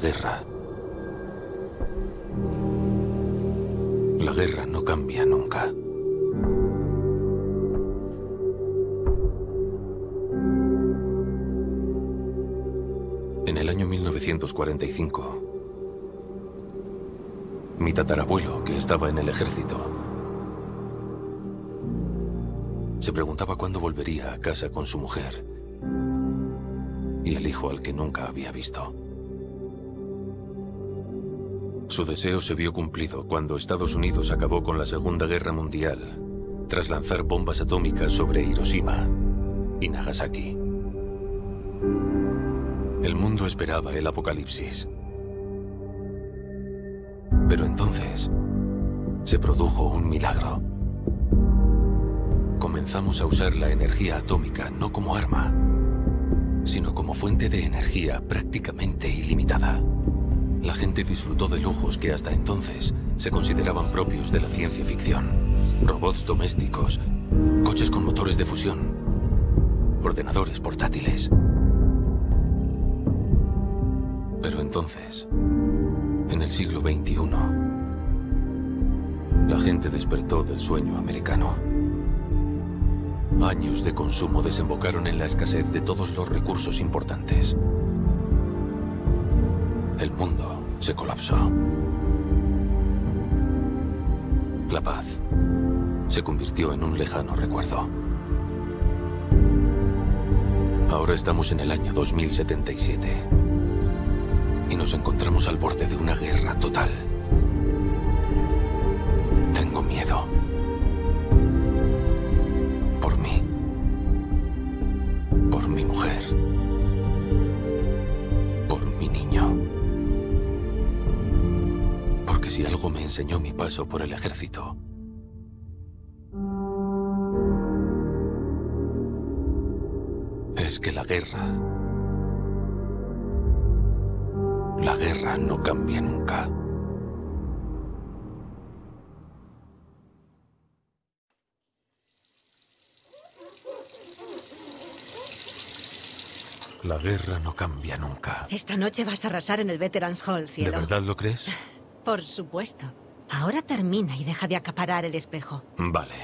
Guerra. La guerra no cambia nunca. En el año 1945, mi tatarabuelo, que estaba en el ejército, se preguntaba cuándo volvería a casa con su mujer y el hijo al que nunca había visto. Su deseo se vio cumplido cuando Estados Unidos acabó con la Segunda Guerra Mundial tras lanzar bombas atómicas sobre Hiroshima y Nagasaki. El mundo esperaba el apocalipsis. Pero entonces se produjo un milagro. Comenzamos a usar la energía atómica no como arma, sino como fuente de energía prácticamente ilimitada. La gente disfrutó de lujos que hasta entonces se consideraban propios de la ciencia ficción. Robots domésticos, coches con motores de fusión, ordenadores portátiles. Pero entonces, en el siglo XXI, la gente despertó del sueño americano. Años de consumo desembocaron en la escasez de todos los recursos importantes. El mundo se colapsó. La paz se convirtió en un lejano recuerdo. Ahora estamos en el año 2077 y nos encontramos al borde de una guerra total. Tengo miedo. Si algo me enseñó mi paso por el ejército, es que la guerra La guerra no cambia nunca. La guerra no cambia nunca. Esta noche vas a arrasar en el Veterans Hall, cielo. ¿De verdad lo crees? Por supuesto. Ahora termina y deja de acaparar el espejo. Vale.